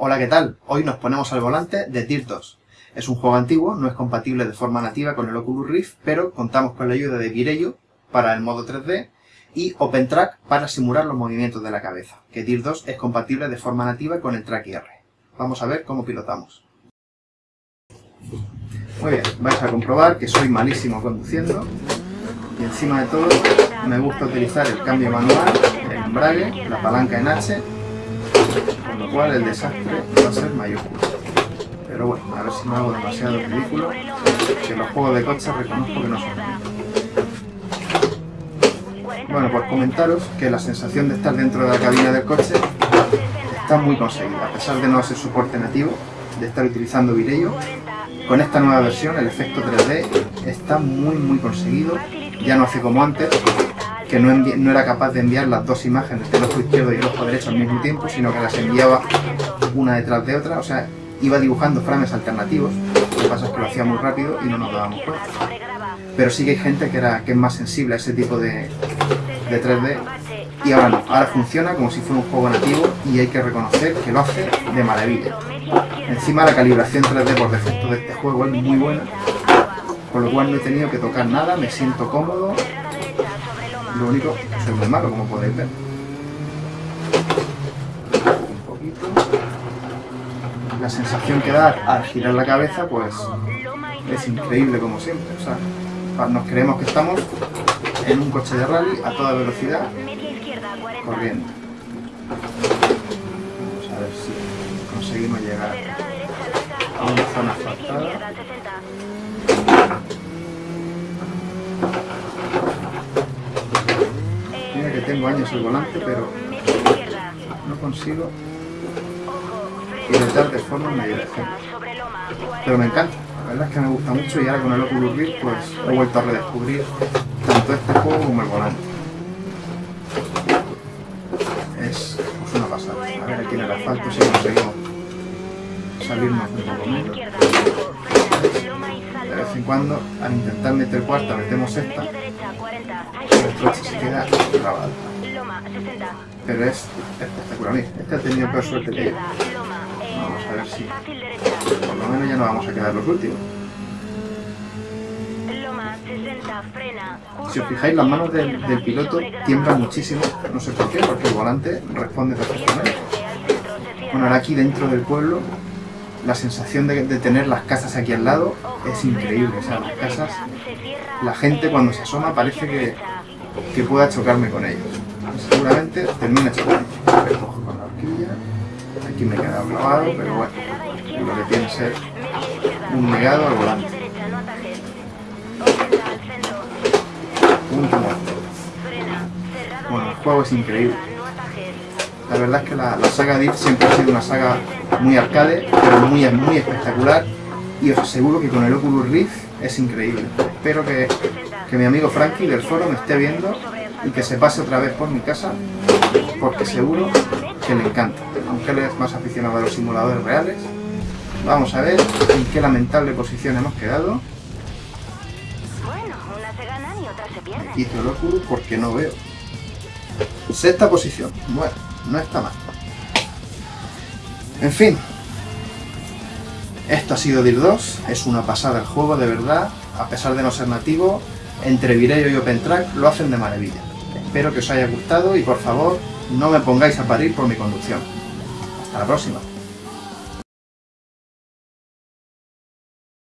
Hola, ¿qué tal? Hoy nos ponemos al volante de Dirt 2. Es un juego antiguo, no es compatible de forma nativa con el Oculus Rift, pero contamos con la ayuda de Virello para el modo 3D y OpenTrack para simular los movimientos de la cabeza, que Dirt 2 es compatible de forma nativa con el Track IR. Vamos a ver cómo pilotamos. Muy bien, vais a comprobar que soy malísimo conduciendo y encima de todo me gusta utilizar el cambio manual, el embrague, la palanca en H, con lo cual el desastre va a ser mayúsculo. Pero bueno, a ver si no hago demasiado ridículo, que los juegos de coches reconozco que no son Bueno, pues comentaros que la sensación de estar dentro de la cabina del coche está muy conseguida, a pesar de no ser soporte nativo, de estar utilizando Virello, con esta nueva versión el efecto 3D está muy muy conseguido, ya no hace como antes, que no, era capaz de enviar las dos imágenes del ojo izquierdo y el ojo derecho al mismo tiempo, sino que las enviaba una detrás de otra, o sea, iba dibujando frames alternativos, lo que pasa es que lo hacía muy rápido y no nos dábamos cuenta. Pero sí que hay gente que es más sensible a ese tipo de, de 3D y ahora no, ahora funciona como si fuera un juego nativo y hay que reconocer que lo hace de maravilla. Encima la calibración 3D por defecto de este juego es muy buena, con lo cual no he tenido que tocar nada, me siento cómodo, lo único soy muy malo, como podéis ver. Un poquito. La sensación que da al girar la cabeza, pues, es increíble como siempre. O sea, nos creemos que estamos en un coche de rally a toda velocidad, corriendo. Vamos a ver si conseguimos llegar a una zona asfaltada. Tengo años el volante, pero no consigo pilotar de forma decente. Pero me encanta, la verdad es que me gusta mucho y ahora con el Oculus Rift pues he vuelto a redescubrir tanto este juego como el volante. Es pues, una pasada. A ver aquí en el asfalto si conseguimos salirnos un poco menos. De vez en cuando, al intentar meter cuarta, metemos esta nuestro se queda grabado. Pero es espectacular. Este ha tenido peor suerte que yo. Vamos a ver si... Por lo menos ya no vamos a quedar los últimos. Si os fijáis, las manos del, piloto tiemblan muchísimo. No sé por qué, porque el volante responde perfectamente. Bueno, ahora aquí dentro del pueblo la sensación de, de, tener las casas aquí al lado es increíble. O sea, las casas, la gente cuando se asoma parece que, que pueda chocarme con ellos. Seguramente termina chocando. Con la horquilla. Aquí me he quedado clavado, pero bueno, lo que tiene que ser un negado al volante. Un Bueno, el juego es increíble. La verdad es que la, la saga DIF siempre ha sido una saga muy arcade, pero muy, muy espectacular y os aseguro que con el Oculus Rift es increíble. Espero que, que mi amigo Frankie del foro me esté viendo y que se pase otra vez por mi casa porque seguro que le encanta, aunque él es más aficionado a los simuladores reales. Vamos a ver en qué lamentable posición hemos quedado. Quito el Oculus porque no veo. Sexta posición. Bueno, no está mal. En fin. Esto ha sido DIR 2, es una pasada el juego, de verdad. A pesar de no ser nativo, entre Vireo y OpenTrack lo hacen de maravilla. Espero que os haya gustado y por favor, no me pongáis a parir por mi conducción. Hasta la próxima.